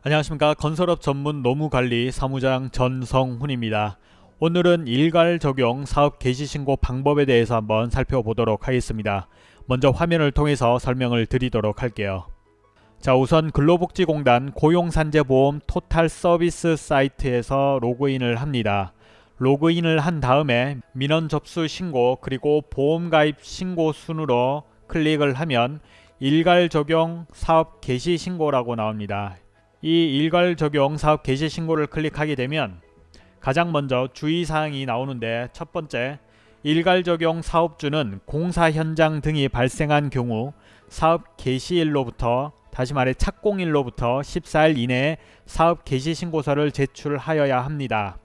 안녕하십니까 건설업 전문 노무관리 사무장 전성훈입니다. 오늘은 일괄 적용 사업 개시 신고 방법에 대해서 한번 살펴보도록 하겠습니다. 먼저 화면을 통해서 설명을 드리도록 할게요. 자 우선 근로복지공단 고용산재보험 토탈 서비스 사이트에서 로그인을 합니다. 로그인을 한 다음에 민원 접수 신고 그리고 보험 가입 신고 순으로 클릭을 하면 일괄 적용 사업 개시 신고라고 나옵니다. 이 일괄 적용 사업 개시 신고를 클릭하게 되면 가장 먼저 주의사항이 나오는데 첫 번째 일괄 적용 사업주는 공사 현장 등이 발생한 경우 사업 개시일로부터 다시 말해 착공일로부터 14일 이내에 사업 개시 신고서를 제출하여야 합니다.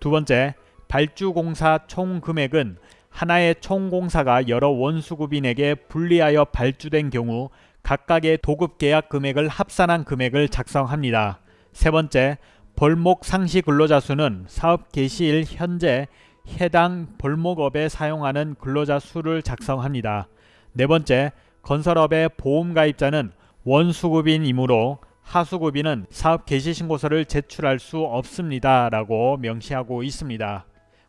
두 번째 발주공사 총 금액은 하나의 총공사가 여러 원수급인에게 분리하여 발주된 경우 각각의 도급 계약 금액을 합산한 금액을 작성합니다. 세 번째, 벌목 상시 근로자 수는 사업 개시일 현재 해당 벌목업에 사용하는 근로자 수를 작성합니다. 네 번째, 건설업의 보험가입자는 원수급인이므로 하수급인은 사업 개시 신고서를 제출할 수 없습니다. 라고 명시하고 있습니다.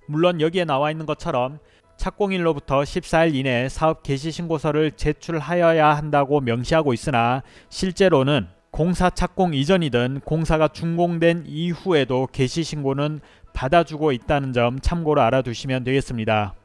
물론 여기에 나와 있는 것처럼 착공일로부터 14일 이내 사업 개시 신고서를 제출하여야 한다고 명시하고 있으나 실제로는 공사 착공 이전이든 공사가 준공된 이후에도 개시 신고는 받아주고 있다는 점 참고로 알아두시면 되겠습니다.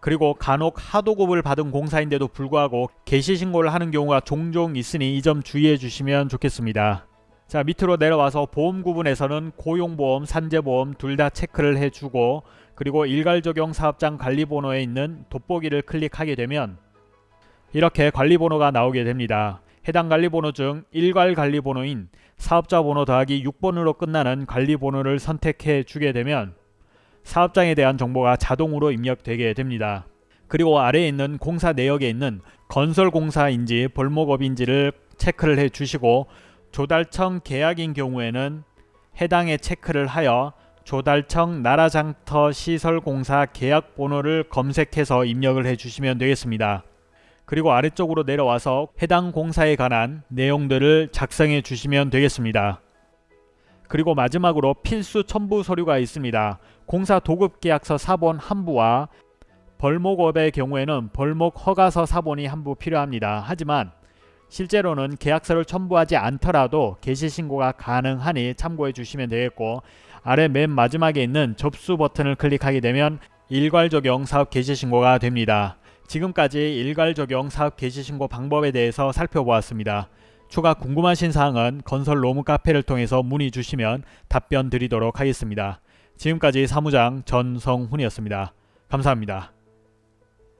그리고 간혹 하도급을 받은 공사인데도 불구하고 개시 신고를 하는 경우가 종종 있으니 이 점 주의해 주시면 좋겠습니다. 자 밑으로 내려와서 보험 구분에서는 고용보험, 산재보험 둘 다 체크를 해주고 그리고 일괄적용 사업장 관리번호에 있는 돋보기를 클릭하게 되면 이렇게 관리번호가 나오게 됩니다. 해당 관리번호 중 일괄 관리번호인 사업자 번호 더하기 6번으로 끝나는 관리번호를 선택해 주게 되면 사업장에 대한 정보가 자동으로 입력되게 됩니다. 그리고 아래에 있는 공사 내역에 있는 건설공사인지 벌목업인지를 체크를 해 주시고 조달청 계약인 경우에는 해당에 체크를 하여 조달청 나라장터 시설공사 계약 번호를 검색해서 입력을 해주시면 되겠습니다. 그리고 아래쪽으로 내려와서 해당 공사에 관한 내용들을 작성해 주시면 되겠습니다. 그리고 마지막으로 필수 첨부 서류가 있습니다. 공사 도급 계약서 사본 한 부와 벌목업의 경우에는 벌목 허가서 사본이 한부 필요합니다. 하지만 실제로는 계약서를 첨부하지 않더라도 개시신고가 가능하니 참고해 주시면 되겠고 아래 맨 마지막에 있는 접수 버튼을 클릭하게 되면 일괄 적용 사업 개시 신고가 됩니다. 지금까지 일괄 적용 사업 개시 신고 방법에 대해서 살펴보았습니다. 추가 궁금하신 사항은 건설 로무 카페를 통해서 문의 주시면 답변 드리도록 하겠습니다. 지금까지 사무장 전성훈이었습니다. 감사합니다.